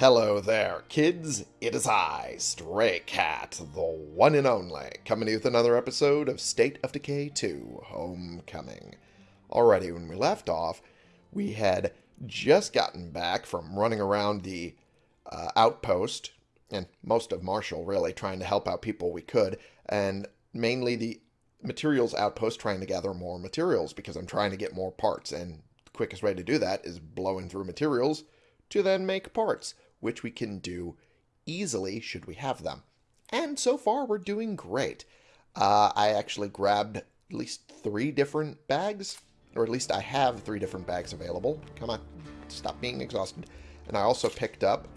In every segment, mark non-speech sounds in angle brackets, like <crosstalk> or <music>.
Hello there, kids. It is I, Stray Cat, the one and only, coming to you with another episode of State of Decay 2 Homecoming. Already, when we left off, we had just gotten back from running around the uh, outpost, and most of Marshall, really, trying to help out people we could, and mainly the materials outpost trying to gather more materials because I'm trying to get more parts, and the quickest way to do that is blowing through materials to then make parts, which we can do easily should we have them. And so far, we're doing great. Uh, I actually grabbed at least three different bags, or at least I have three different bags available. Come on, stop being exhausted. And I also picked up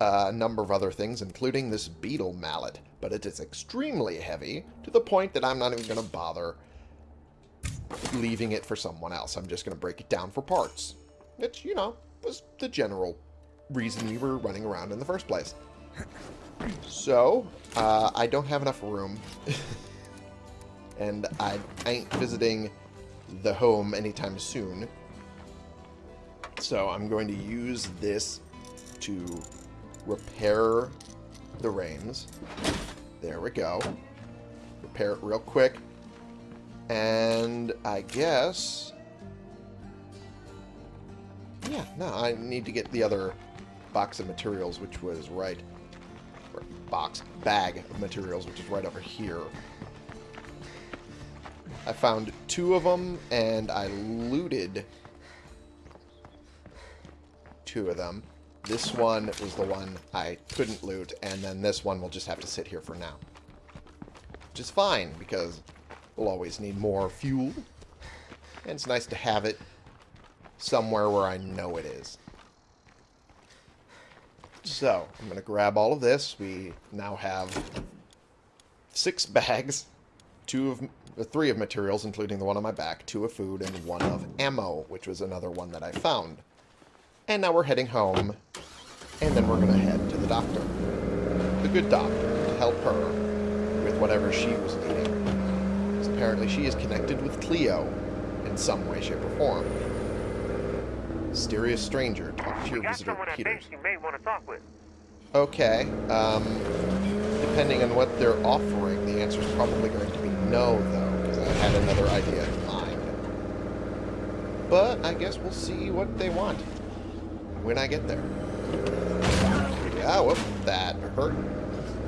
a number of other things, including this beetle mallet. But it is extremely heavy, to the point that I'm not even going to bother leaving it for someone else. I'm just going to break it down for parts. Which, you know, was the general reason we were running around in the first place. So, uh, I don't have enough room. <laughs> and I ain't visiting the home anytime soon. So I'm going to use this to repair the reins. There we go. Repair it real quick. And I guess... Yeah, no, I need to get the other box of materials, which was right... Box, bag of materials, which is right over here. I found two of them, and I looted two of them. This one was the one I couldn't loot, and then this one will just have to sit here for now. Which is fine, because we'll always need more fuel. And it's nice to have it somewhere where I know it is. So, I'm going to grab all of this. We now have six bags, two of three of materials, including the one on my back, two of food, and one of ammo, which was another one that I found. And now we're heading home, and then we're going to head to the doctor. The good doctor, to help her with whatever she was needing. Because apparently she is connected with Cleo in some way, shape, or form. Mysterious stranger, talk to your got visitor, you may want to talk with. Okay. Um, depending on what they're offering, the answer is probably going to be no, though, because I had another idea in mind. But I guess we'll see what they want when I get there. Yeah, whoop, that hurt.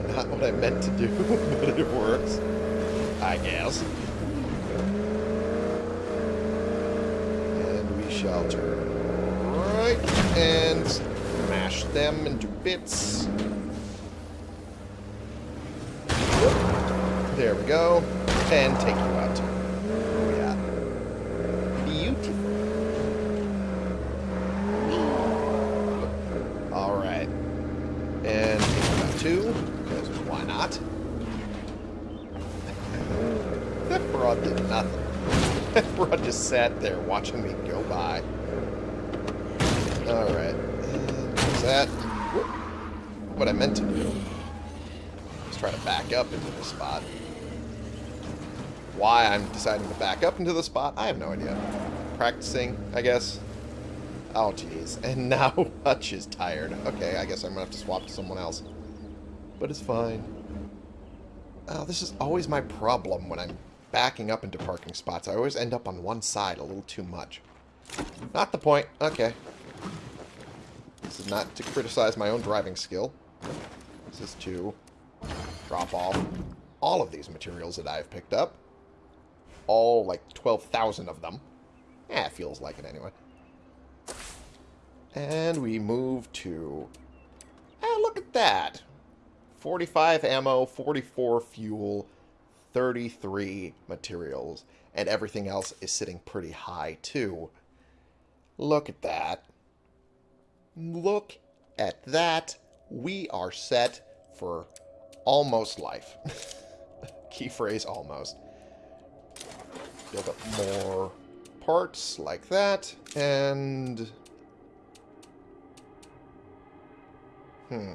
Not what I meant to do, <laughs> but it works. I guess. And we shall turn smash them into bits. There we go. And take you out. Oh, yeah. Beautiful. Alright. And take you out too, because why not? <laughs> that broad did nothing. <laughs> That broad just sat there watching me go by. Alright. Is that whoop, what I meant to do? Let's try to back up into the spot. Why I'm deciding to back up into the spot, I have no idea. Practicing, I guess. Oh, jeez. <laughs> And now Hutch is tired. Okay, I guess I'm going to have to swap to someone else. But it's fine. Oh, this is always my problem when I'm backing up into parking spots. I always end up on one side a little too much. Not the point. Okay. This is not to criticize my own driving skill. This is to drop off all of these materials that I've picked up. All, like, 12,000 of them. Eh, it feels like it anyway. And we move to... Ah, look at that! 45 ammo, 44 fuel, 33 materials. And everything else is sitting pretty high, too. Look at that. Look at that. We are set for almost life. <laughs> Key phrase almost. Build up more parts like that, and... Hmm.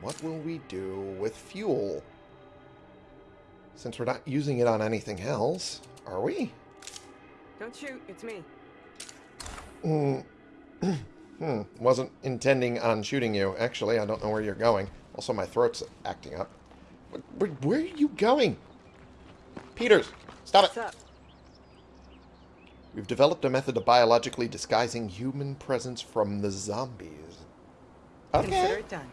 What will we do with fuel? Since we're not using it on anything else, are we? Don't shoot, it's me. Mm. <clears throat> Hmm, wasn't intending on shooting you. Actually, I don't know where you're going. Also, my throat's acting up. Where, where are you going? Peters, stop it. Up? We've developed a method of biologically disguising human presence from the zombies. Consider Okay. it done.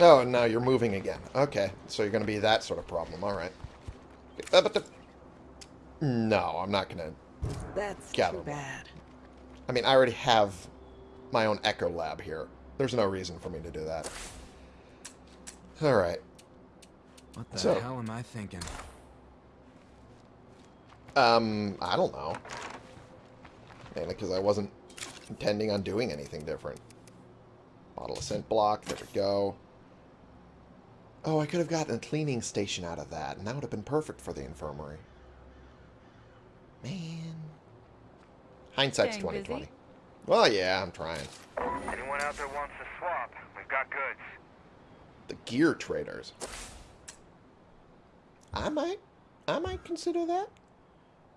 Oh, now you're moving again. Okay, so you're going to be that sort of problem. All right. But the... No, I'm not going to... That's Gather too them. bad. I mean, I already have my own Echo Lab here. There's no reason for me to do that. All right. What the So- hell am I thinking? Um, I don't know. Mainly because I wasn't intending on doing anything different. Bottle of scent block. There we go. Oh, I could have gotten a cleaning station out of that, and that would have been perfect for the infirmary. Man. Hindsight's 2020. Well, yeah, I'm trying. Anyone out there wants to swap? We've got goods. The gear traders. I might, I might consider that.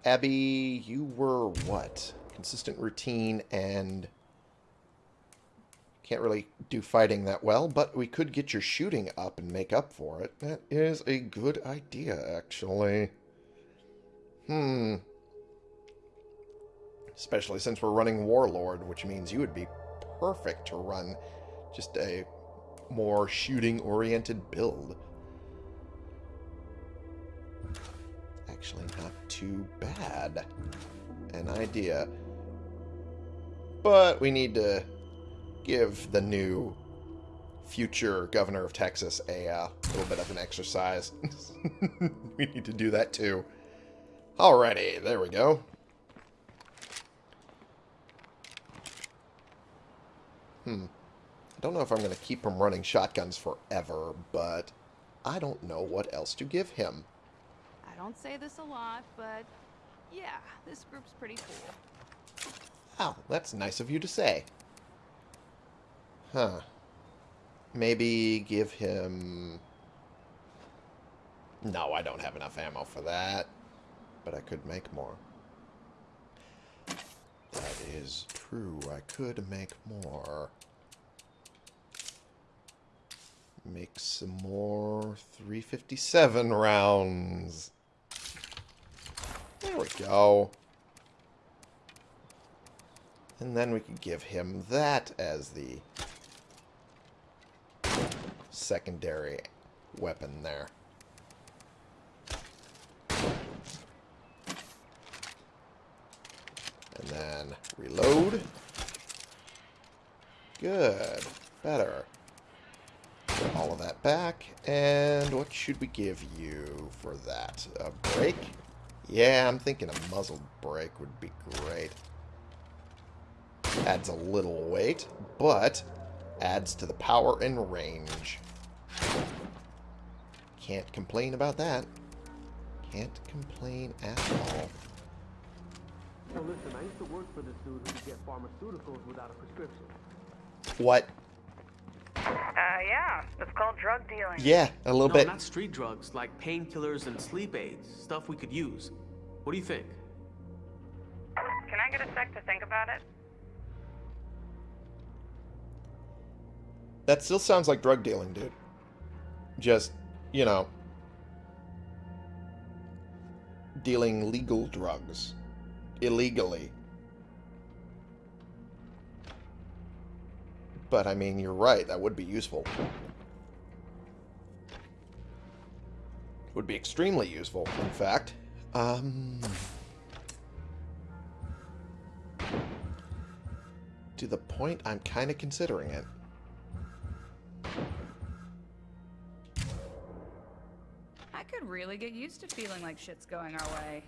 Abby, you were what? Consistent routine and can't really do fighting that well, but we could get your shooting up and make up for it. That is a good idea, actually. Hmm. Especially since we're running Warlord, which means you would be perfect to run just a more shooting-oriented build. Actually, not too bad. An idea. But we need to give the new future governor of Texas a uh, little bit of an exercise. <laughs> we need to do that too. Alrighty, there we go. Hmm. I don't know if I'm going to keep him running shotguns forever, but I don't know what else to give him. I don't say this a lot, but yeah, this group's pretty cool. Oh, that's nice of you to say. Huh. Maybe give him... No, I don't have enough ammo for that. But I could make more. That is true. I could make more. Make some more 357 rounds. There we go. And then we could give him that as the secondary weapon there. Then reload. Good. Better. Put all of that back. And what should we give you for that? A break? Yeah, I'm thinking a muzzled brake would be great. Adds a little weight, but adds to the power and range. Can't complain about that. Can't complain at all. So listen, I used to work for this dude who could get pharmaceuticals without a prescription. What? Uh, yeah. It's called drug dealing. Yeah, a little no, bit. not street drugs, like painkillers and sleep aids, stuff we could use. What do you think? Can I get a sec to think about it? That still sounds like drug dealing, dude. Just, you know, dealing legal drugs illegally. But I mean, you're right. That would be useful. Would be extremely useful, in fact. Um, to the point I'm kind of considering it. I could really get used to feeling like shit's going our way.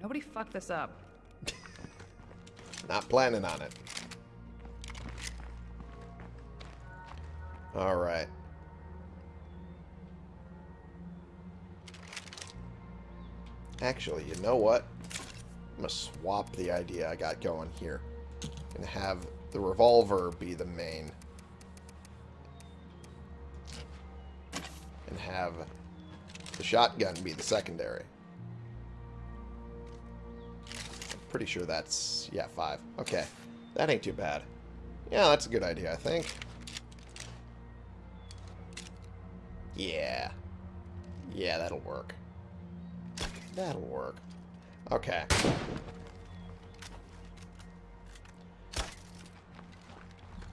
Nobody fucked this up. Not planning on it. Alright. Actually, you know what? I'm gonna swap the idea I got going here. And have the revolver be the main. And have the shotgun be the secondary. Pretty sure that's... Yeah, five. Okay. That ain't too bad. Yeah, that's a good idea, I think. Yeah. Yeah, that'll work. That'll work. Okay.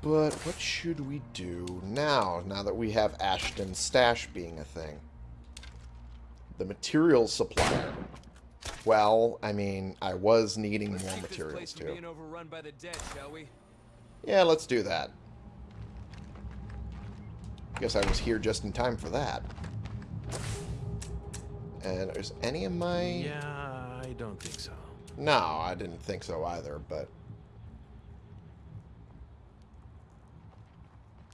But what should we do now, now that we have Ashton Stash being a thing? The materials supplier. Well, I mean, I was needing Let's more materials too. being overrun by the dead, shall we? Yeah, let's do that. Guess I was here just in time for that. And is any of my... Yeah, I don't think so. No, I didn't think so either, but...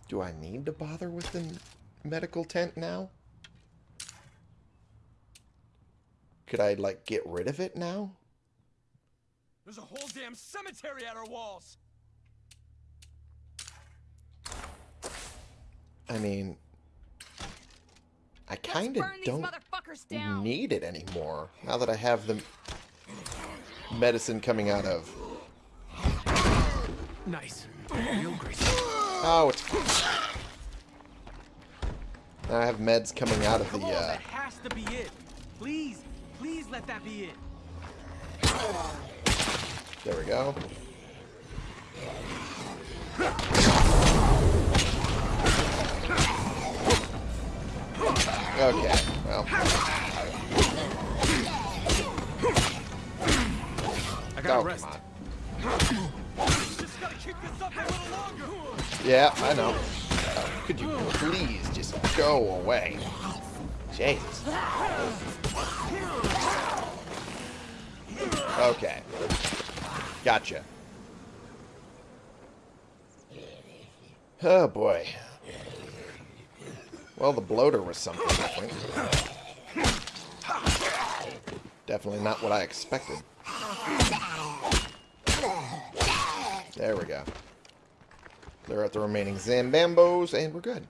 Do I need to bother with the medical tent now? Could I, like, get rid of it now? There's a whole damn cemetery at our walls. I mean... I kind of don't need it anymore. Now that I have the medicine coming out of... Nice. Real. Oh, it's... Now I have meds coming out of the, Come on, uh... that has to be it. Please, please let that be it. There we go. Okay, well, I gotta oh, rest. come on. Just gotta keep this up a little longer. Yeah, I know. Oh, could you please just go away? Jesus. Okay. Gotcha. Oh, boy. Well, the bloater was something different. Definitely not what I expected. There we go. Clear out the remaining Zambambos, and we're good.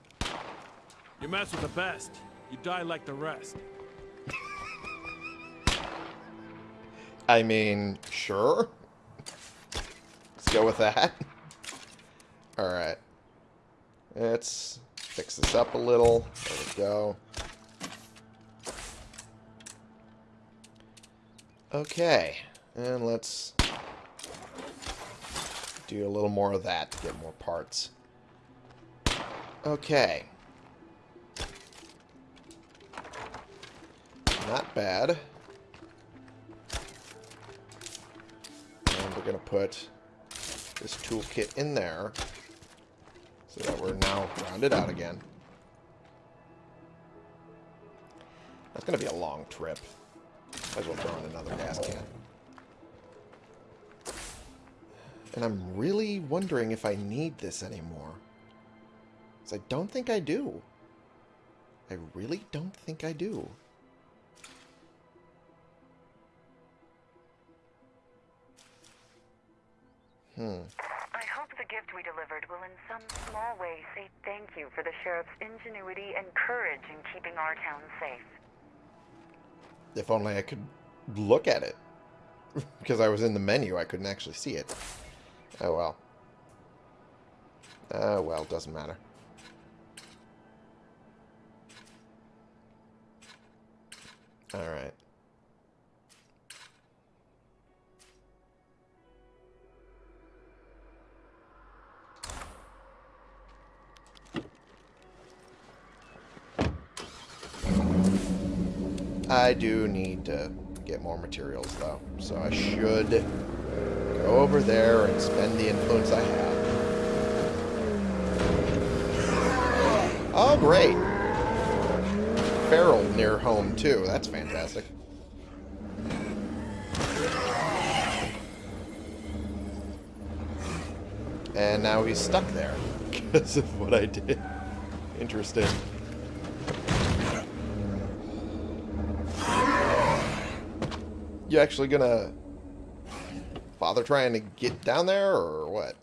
You mess with the best, you die like the rest. I mean, sure. Let's go with that. Alright. Let's fix this up a little. There we go. Okay. And let's do a little more of that to get more parts. Okay. Not bad. And we're going to put this toolkit in there so that we're now rounded out again. That's going to be a long trip. Might as well throw in another gas can. And I'm really wondering if I need this anymore. Because I don't think I do. I really don't think I do. Hmm. I hope the gift we delivered will in some small way say thank you for the sheriff's ingenuity and courage in keeping our town safe. If only I could look at it. <laughs> because I was in the menu, I couldn't actually see it. Oh well. Oh well, doesn't matter. Alright. I do need to get more materials, though. So I should go over there and spend the influence I have. Oh, great. Feral near home, too. That's fantastic. And now he's stuck there <laughs> because of what I did. Interesting. You actually gonna bother trying to get down there, or what?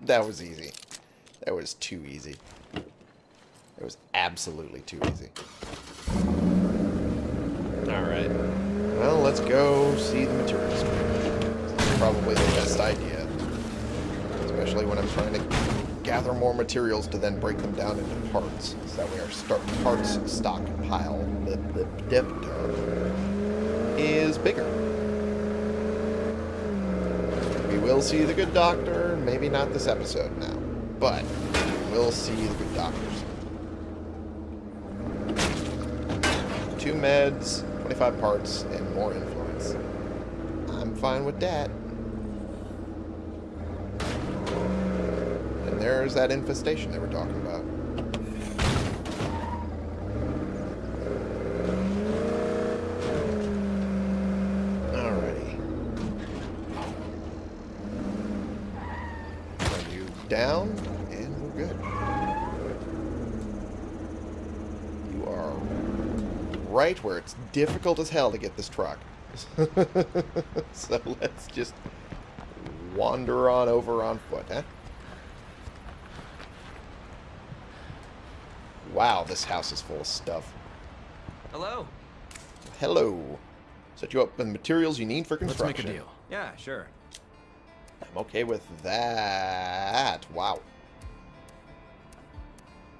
That was easy. That was too easy. It was absolutely too easy. Alright. Well, let's go see the materials. It's probably the best idea. Especially when I'm trying to gather more materials to then break them down into parts. So that way our start parts stockpile dip is bigger. We will see the good doctor, maybe not this episode now, but we'll see the good doctors. Two meds, 25 parts, and more influence. I'm fine with that. And there's that infestation they were talking about. You down? And we're good. You are right where it's difficult as hell to get this truck. <laughs> so let's just wander on over on foot, huh? Wow, this house is full of stuff. Hello? Hello. Set you up with the materials you need for construction. Let's construction. make a deal. Yeah, sure. I'm okay with that. Wow.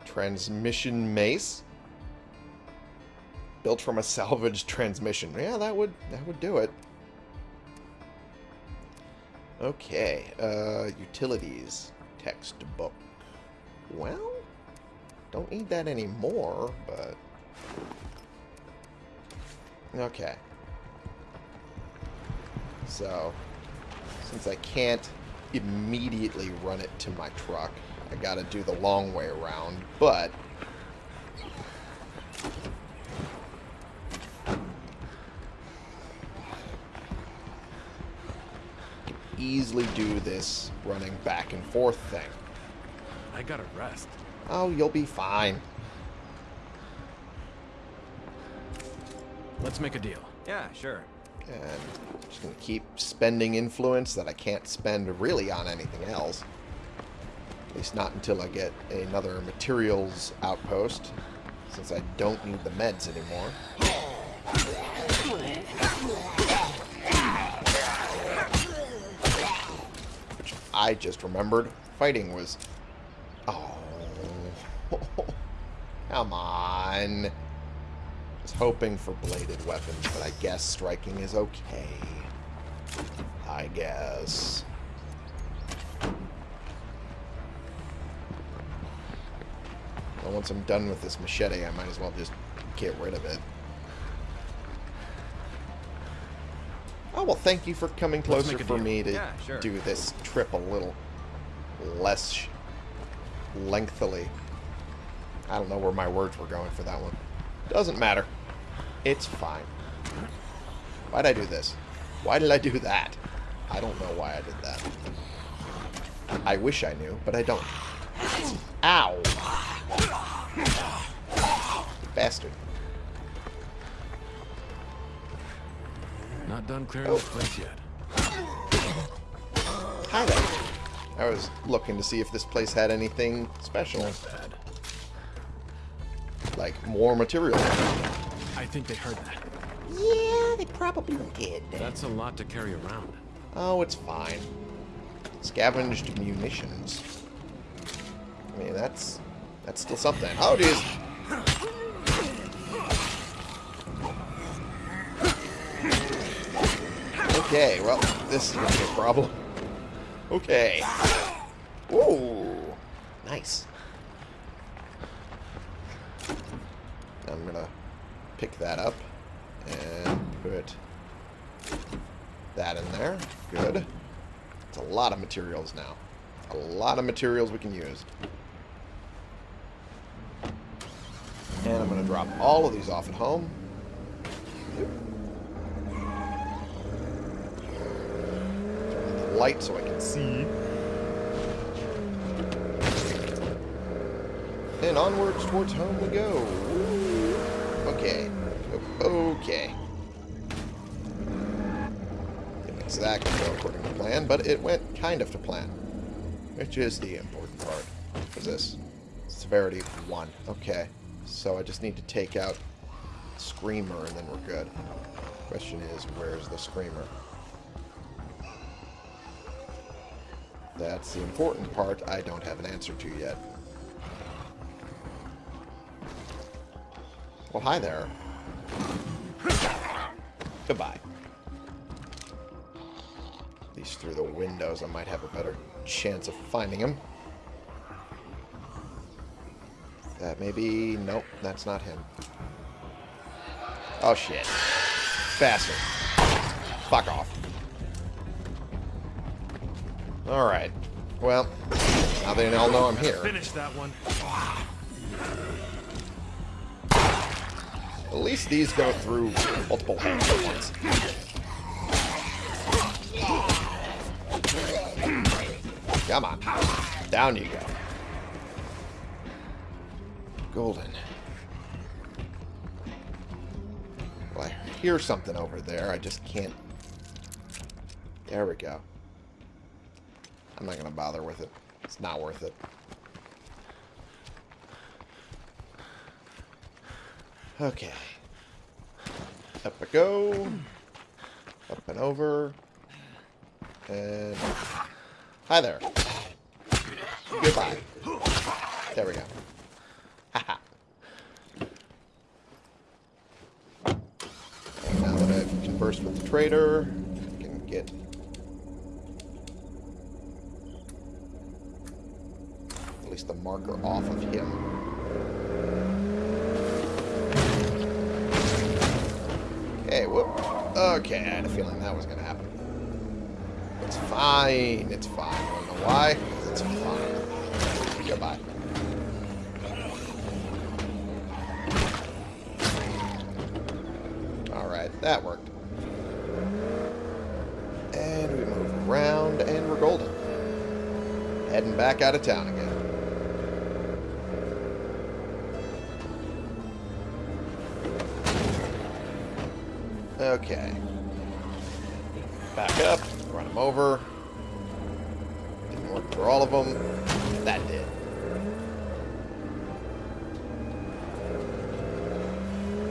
Transmission mace. Built from a salvaged transmission. Yeah, that would that would do it. Okay. Uh utilities textbook. Well, don't need that anymore, but Okay. So, since I can't immediately run it to my truck, I gotta do the long way around, but... easily do this running back and forth thing. I gotta rest. Oh, you'll be fine. Let's make a deal. Yeah, sure. And I'm just going to keep spending influence that I can't spend really on anything else. At least not until I get another materials outpost, since I don't need the meds anymore. Which I just remembered fighting was... Oh. Come on. Just hoping for bladed weapons, but I guess striking is okay. I guess. Well, once I'm done with this machete, I might as well just get rid of it. Oh, well, thank you for coming closer for deal. me to Yeah, sure. do this trip a little less lengthily. I don't know where my words were going for that one. Doesn't matter. It's fine. Why'd I do this? Why did I do that? I don't know why I did that. I wish I knew, but I don't. Ow! Bastard. Not done clearing oh. this place yet. Hi there. I was looking to see if this place had anything special. Bad. Like more material. I think they heard that. Yeah, they probably did. That's a lot to carry around. Oh, it's fine. Scavenged munitions. I mean, that's that's still something. Oh, it is. Okay, well, this is gonna be a problem. Okay. Ooh, nice. I'm gonna pick that up and put that in there. Good. It's a lot of materials now. A lot of materials we can use. And I'm going to drop all of these off at home. Turn the light so I can see. And onwards towards home we go. Woo. Okay. Okay. Didn't exactly go according to plan, but it went kind of to plan. Which is the important part. What is this? Severity 1. Okay. So I just need to take out screamer, and then we're good. Question is, where's the screamer? That's the important part I don't have an answer to yet. Well, hi there. Goodbye. At least through the windows I might have a better chance of finding him. That maybe... Nope, that's not him. Oh, shit. Bastard. Fuck off. Alright. Well, now they all know I'm here. Finish that one. At least these go through multiple hands at once. Come on. Down you go. Golden. Well, I hear something over there. I just can't... There we go. I'm not going to bother with it. It's not worth it. Okay. Up I go. Up and over. And... Hi there. Goodbye. There we go. Haha. Now that I've conversed with the trader, I can get... At least the marker off of him. Okay, whoop. Okay, I had a feeling that was going to happen. It's fine. It's fine. I don't know why. It's fine. Goodbye. Alright, that worked. And we move around, and we're golden. Heading back out of town again. Okay. Back up, run them over. Didn't work for all of them. That did.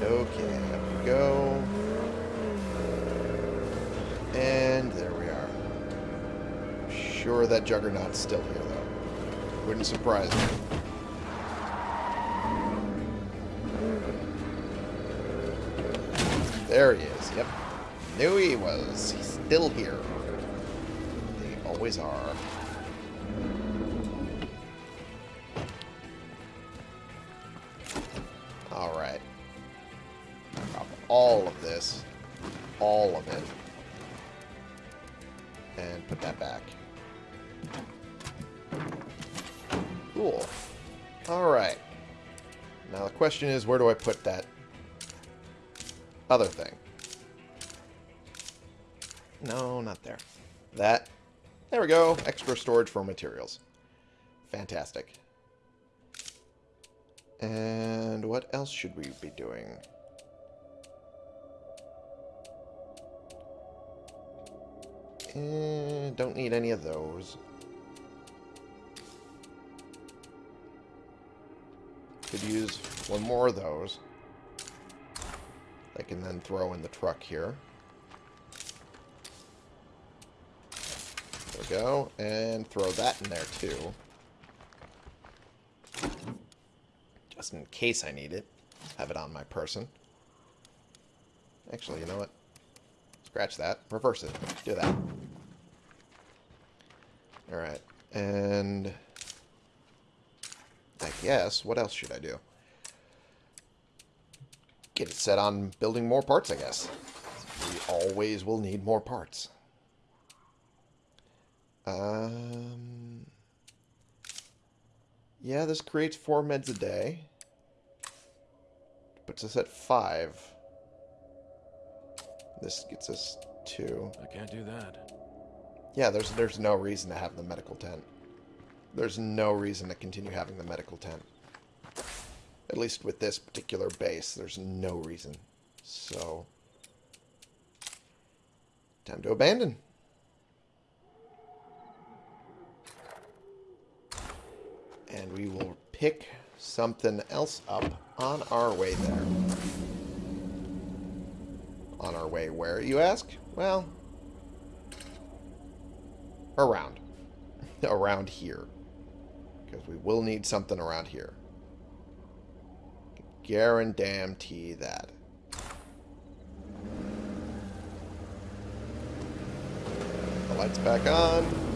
Okay, up we go. And there we are. Sure that Juggernaut's still here, though. Wouldn't surprise me. Yep. Knew he was. He's still here. They always are. Alright. Drop all of this. All of it. And put that back. Cool. Alright. Now the question is, where do I put that other thing? No, not there. That. There we go. Extra storage for materials. Fantastic. And what else should we be doing? Eh, don't need any of those. Could use one more of those. I can then throw in the truck here. Go. And throw that in there too. Just in case I need it. Have it on my person. Actually, you know what? Scratch that. Reverse it. Do that. Alright. And... I guess, what else should I do? Get it set on building more parts, I guess. We always will need more parts. Um... Yeah, this creates four meds a day. Puts us at five. This gets us two. I can't do that. Yeah, there's there's no reason to have the medical tent. There's no reason to continue having the medical tent. At least with this particular base, there's no reason. So, time to abandon. And we will pick something else up on our way there. On our way where, you ask? Well, around. <laughs> around here. Because we will need something around here. Guarantee that. The lights back on.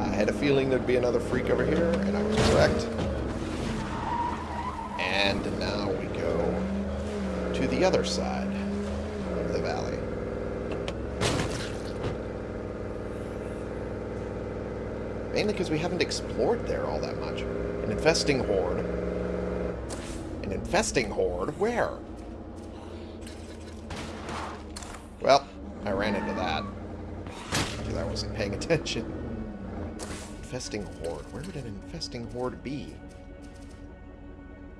I had a feeling there'd be another freak over here, and I was correct. And now we go to the other side of the valley. Mainly because we haven't explored there all that much. An infesting horde. An infesting horde? Where? Well, I ran into that. Because I wasn't paying attention. Infesting horde. Where would an infesting horde be?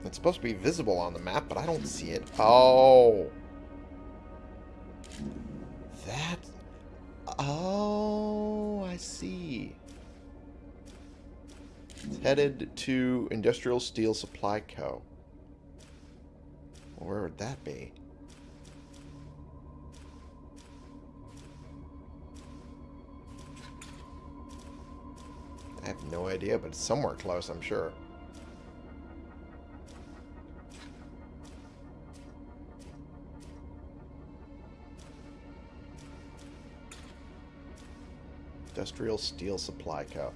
It's supposed to be visible on the map, but I don't see it. Oh. That... Oh, I see. It's headed to Industrial Steel Supply Co. Where would that be? Have no idea, but it's somewhere close, I'm sure. Industrial Steel Supply Co.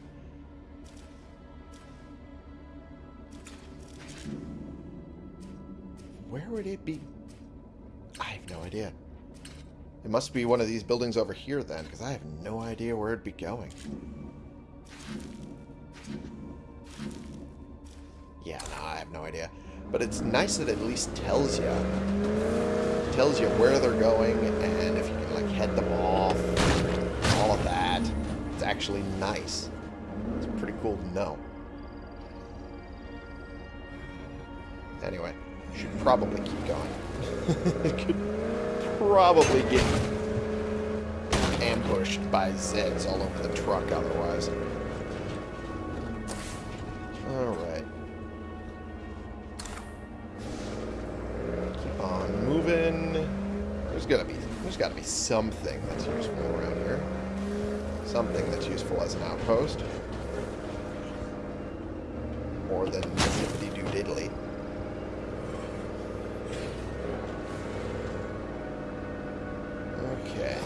Where would it be? I have no idea. It must be one of these buildings over here then, because I have no idea where it'd be going. No, idea. But it's nice that it at least tells you. Tells you where they're going and if you can like head them off. All of that. It's actually nice. It's pretty cool to know. Anyway, you should probably keep going. <laughs> Could probably get ambushed by Zeds all over the truck otherwise. Alright. There's gotta be there's gotta be something that's useful around here. Something that's useful as an outpost. More than zippity doo diddly. Okay.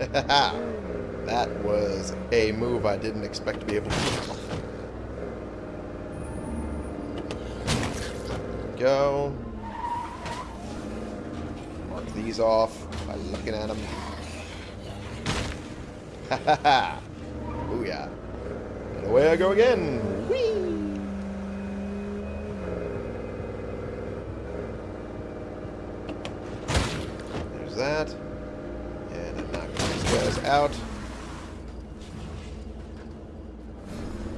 <laughs> that was a move I didn't expect to be able to do. Go. Off by looking at them. Ha <laughs> ha ha! Booyah. And away I go again! Whee! There's that. And I knock these guys out.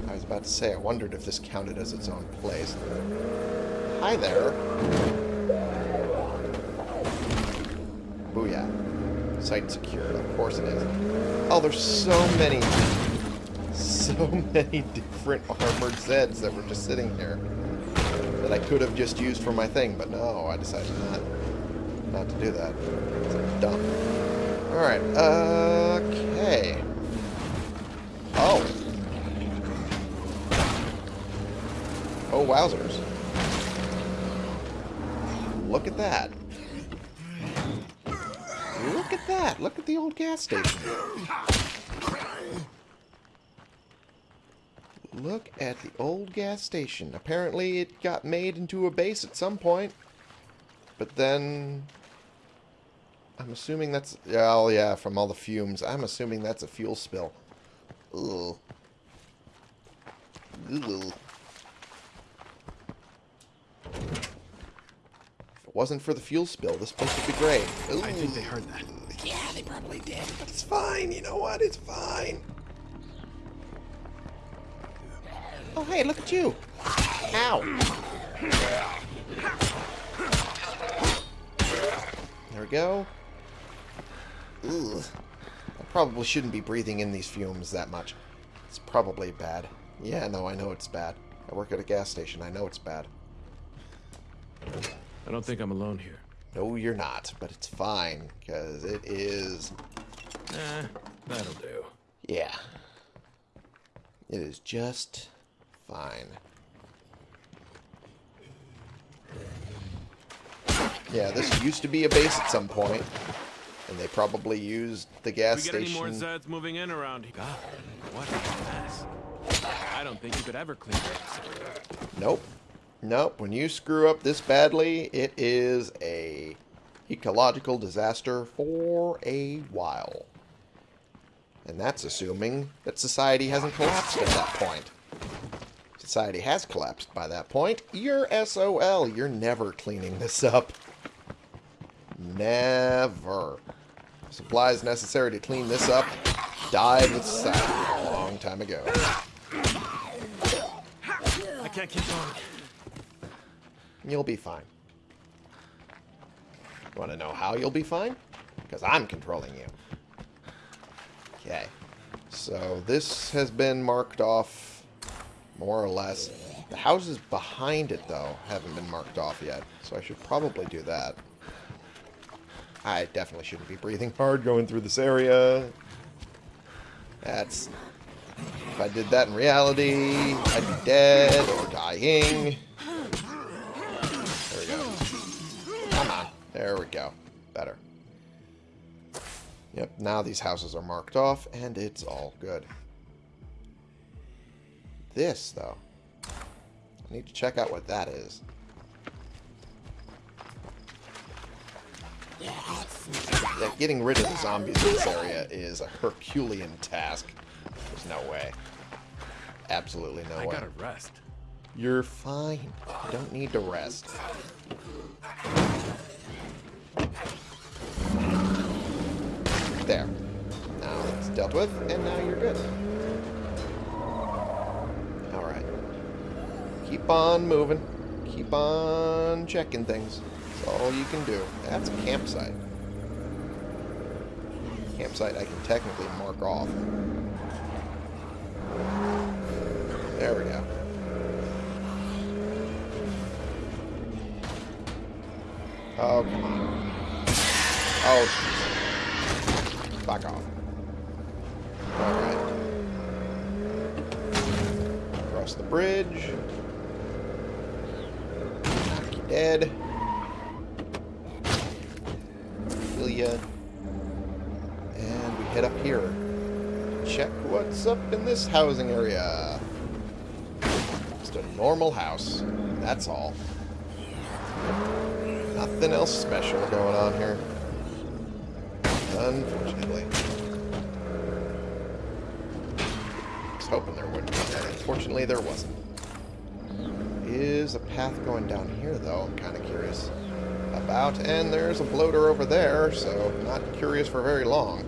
I was about to say, I wondered if this counted as its own place. Hi there. Booyah. Site secured. Of course it is. Oh, there's so many, <laughs> so many different armored Zeds that were just sitting here that I could have just used for my thing, but no, I decided not, not to do that. It's dumb. Alright, okay. Oh. Oh, wowzers. Look at that. Look at that. Look at the old gas station. Look at the old gas station. Apparently it got made into a base at some point. But then... I'm assuming that's... Oh, yeah, from all the fumes. I'm assuming that's a fuel spill. Ugh. Ugh. If it wasn't for the fuel spill, this place would be great. I think they heard that. Yeah, they probably did, but it's fine. You know what? It's fine. Oh, hey, look at you. Ow. There we go. Ugh. I probably shouldn't be breathing in these fumes that much. It's probably bad. Yeah, no, I know it's bad. I work at a gas station. I know it's bad. I don't think I'm alone here. No, you're not, but it's fine, because it is... Eh, that'll do. Yeah. It is just fine. Yeah, this used to be a base at some point, and they probably used the gas we get any more station. Zeds moving in around here? God, what a mess. I don't think you could ever clean this. Nope. Nope. When you screw up this badly, it is a ecological disaster for a while. And that's assuming that society hasn't collapsed at that point. Society has collapsed by that point. You're SOL. You're never cleaning this up. Never. Supplies necessary to clean this up died with society a long time ago. I can't keep going. You'll be fine. Want to know how you'll be fine? Because I'm controlling you. Okay. So this has been marked off more or less. The houses behind it, though, haven't been marked off yet. So I should probably do that. I definitely shouldn't be breathing hard going through this area. That's... If I did that in reality, I'd be dead or dying. There we go. Better. Yep, now these houses are marked off, and it's all good. This, though. I need to check out what that is. Yeah, getting rid of the zombies in this area is a Herculean task. There's no way. Absolutely no I way. gotta rest. You're fine. You don't need to rest. There. Now it's dealt with, and now you're good. Alright. Keep on moving. Keep on checking things. That's all you can do. That's a campsite. Campsite I can technically mark off. There we go. Oh, come on. Oh, jeez. Back off. Alright. Across the bridge. Dead. Kill ya. And we head up here. Check what's up in this housing area. Just a normal house. That's all. Nothing else special going on here. Unfortunately. I was hoping there would be, unfortunately there wasn't. Is a path going down here, though? I'm kind of curious about. And there's a bloater over there, so not curious for very long.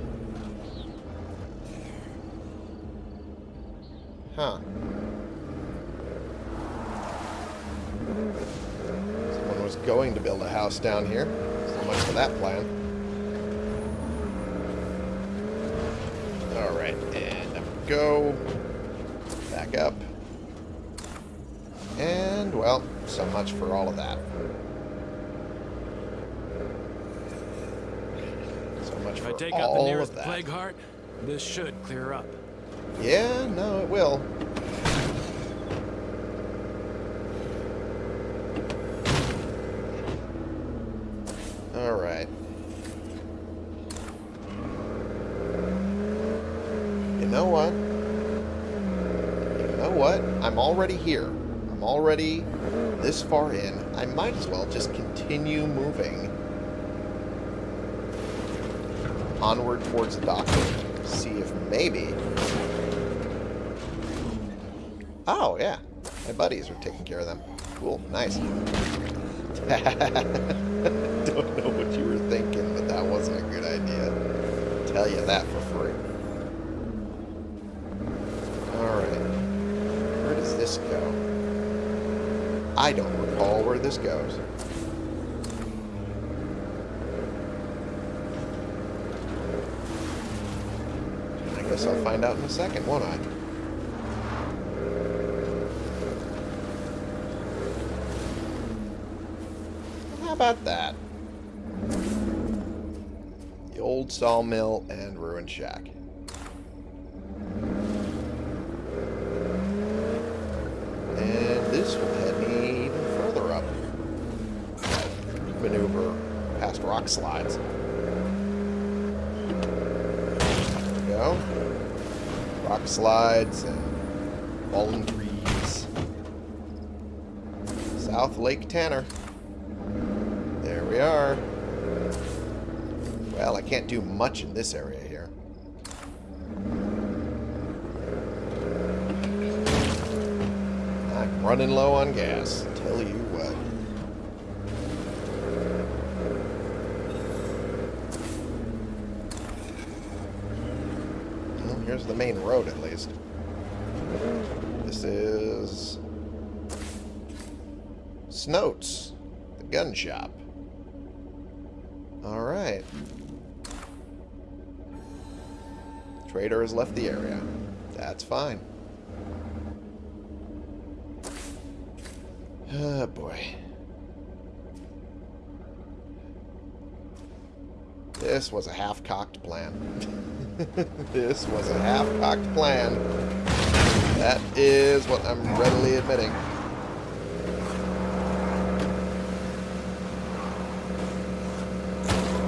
Huh. Someone was going to build a house down here. So much for that plan. Alright, and up we go. Back up. And, well, so much for all of that. So much If for I take out the all nearest of that. plague heart, this should clear up. Yeah, no, it will. Alright. You know what? You know what? I'm already here. I'm already this far in. I might as well just continue moving onward towards the doctor. See if maybe Oh, yeah. My buddies are taking care of them. Cool. Nice. <laughs> Don't know what you were thinking, but that wasn't a good idea. Tell you that for free. Alright. Where does this go? I don't recall where this goes. I guess I'll find out in a second, won't I? How about that? The old sawmill and ruined shack. And this will head me even further up. Maneuver past rock slides. There we go. Rock slides and fallen trees. South Lake Tanner. There we are. Well, I can't do much in this area here. I'm running low on gas. Tell you what. Here's the main road at. This is Snoats, the gun shop. Alright. Trader has left the area. That's fine. Oh boy. This was a half-cocked plan. <laughs> this was a half-cocked plan. That is what I'm readily admitting.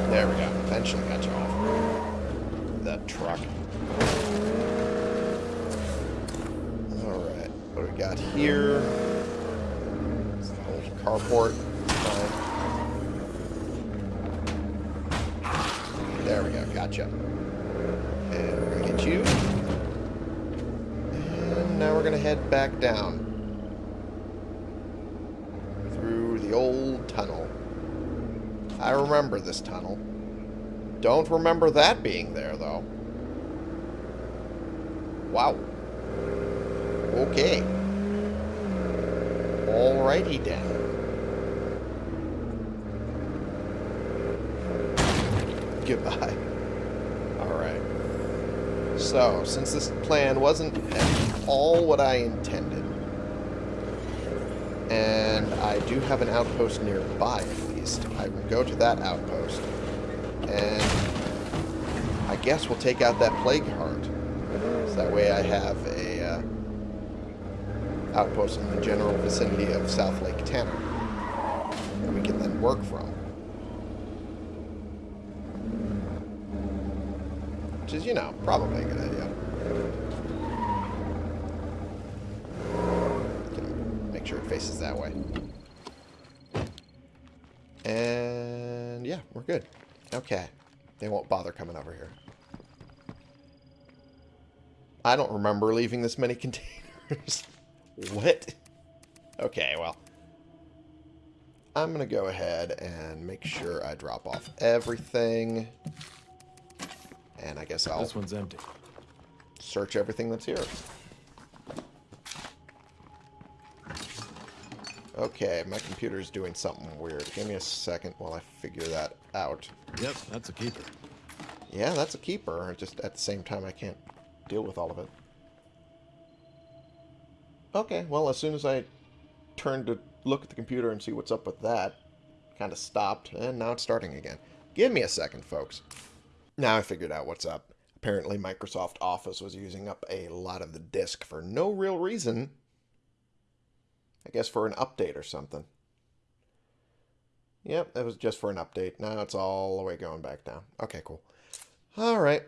There we go. Eventually got you off. The truck. Alright. What do we got here? It's the old carport. Going to head back down. Through the old tunnel. I remember this tunnel. Don't remember that being there, though. Wow. Okay. Alrighty then. Goodbye. So, since this plan wasn't at all what I intended, and I do have an outpost nearby at least, I will go to that outpost, and I guess we'll take out that plague heart. So that way I have a uh, outpost in the general vicinity of South Lake Tanner that we can then work from. Which is, you know, probably a good idea. Make sure it faces that way. And yeah, we're good. Okay. They won't bother coming over here. I don't remember leaving this many <laughs> containers. what? Okay, well. I'm going to go ahead and make sure I drop off everything. And I guess I'll This one's empty. search everything that's here. Okay, my computer's doing something weird. Give me a second while I figure that out. Yep, that's a keeper. Yeah, that's a keeper. Just at the same time, I can't deal with all of it. Okay, well, as soon as I turned to look at the computer and see what's up with that, kind of stopped, and now it's starting again. Give me a second, folks. Now I figured out what's up. Apparently, Microsoft Office was using up a lot of the disk for no real reason. I guess for an update or something. Yep, that was just for an update. Now it's all the way going back down. Okay, cool. All right.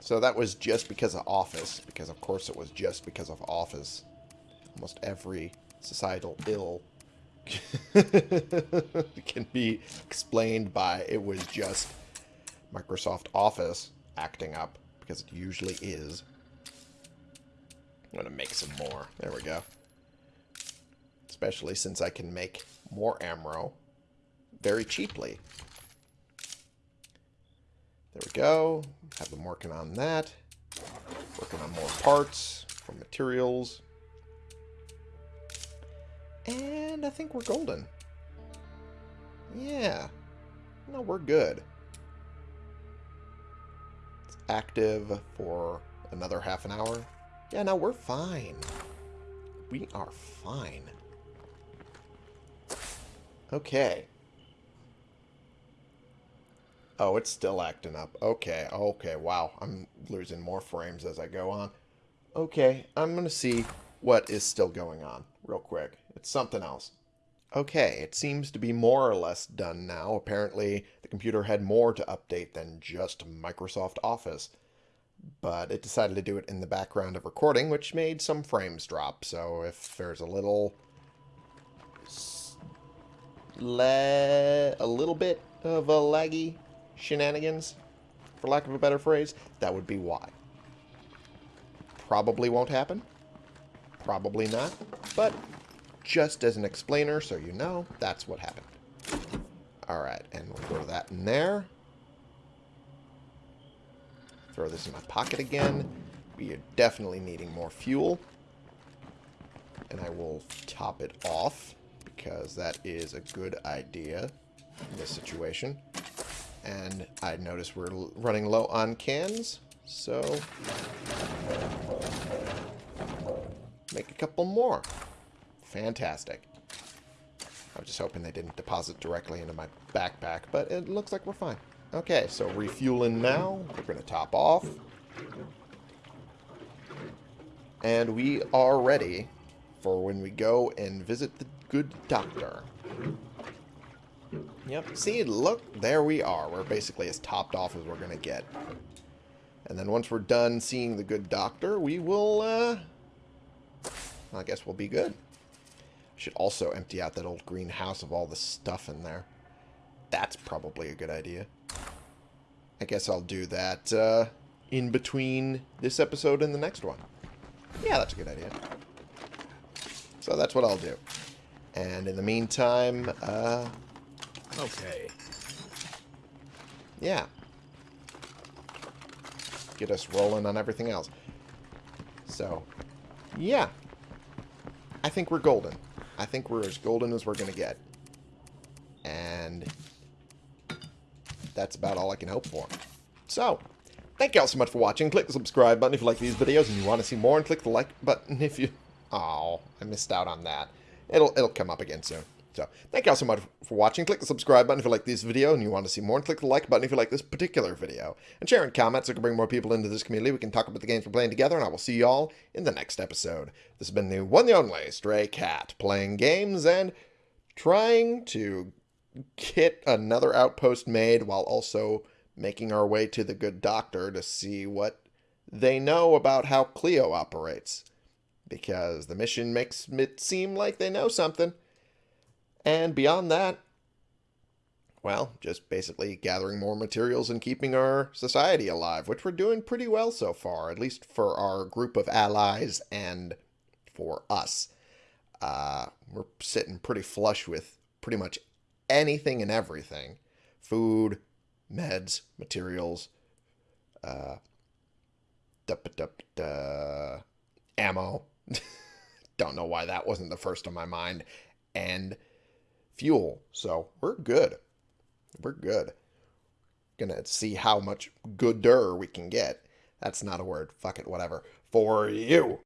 So that was just because of Office, because of course it was just because of Office. Almost every societal ill <laughs> can be explained by it was just Microsoft Office acting up, because it usually is. I'm going to make some more. There we go. Especially since I can make more Amro very cheaply. There we go. Have them working on that. Working on more parts for materials. And I think we're golden. Yeah. No, we're good. Active for another half an hour. Yeah, no, we're fine. We are fine. Okay. Oh, it's still acting up. Okay, okay, wow. I'm losing more frames as I go on. Okay, I'm going to see what is still going on real quick. It's something else. Okay, it seems to be more or less done now. Apparently, the computer had more to update than just Microsoft Office. But it decided to do it in the background of recording, which made some frames drop. So if there's a little... Le a little bit of a laggy shenanigans, for lack of a better phrase, that would be why. Probably won't happen. Probably not. But just as an explainer, so you know, that's what happened. Alright, and we'll throw that in there. Throw this in my pocket again. We are definitely needing more fuel. And I will top it off, because that is a good idea in this situation. And I notice we're running low on cans, so make a couple more. Fantastic. I was just hoping they didn't deposit directly into my backpack, but it looks like we're fine. Okay, so refueling now. We're going to top off. And we are ready for when we go and visit the good doctor. Yep, see, look, there we are. We're basically as topped off as we're going to get. And then once we're done seeing the good doctor, we will, uh... I guess we'll be good. Should also empty out that old greenhouse of all the stuff in there. That's probably a good idea. I guess I'll do that uh, in between this episode and the next one. Yeah, that's a good idea. So that's what I'll do. And in the meantime, uh, Okay. yeah. Get us rolling on everything else. So, yeah. I think we're golden. I think we're as golden as we're going to get. And that's about all I can hope for. So, thank you all so much for watching. Click the subscribe button if you like these videos and you want to see more, and click the like button if you... <laughs> Oh, I missed out on that. It'll, it'll come up again soon. So, thank you all so much for watching. Click the subscribe button if you like this video and you want to see more, and click the like button if you like this particular video. And share and comment so we can bring more people into this community. We can talk about the games we're playing together, and I will see you all in the next episode. This has been the one and only Stray Cat, playing games and trying to get another outpost made while also making our way to the good doctor to see what they know about how Cleo operates. Because the mission makes it seem like they know something. And beyond that, well, just basically gathering more materials and keeping our society alive, which we're doing pretty well so far, at least for our group of allies and for us. Uh, we're sitting pretty flush with pretty much anything and everything food, meds, materials, uh, ammo. <laughs> Don't know why that wasn't the first on my mind. And fuel. So we're good. We're good. Gonna see how much gooder we can get. That's not a word. Fuck it, whatever. For you.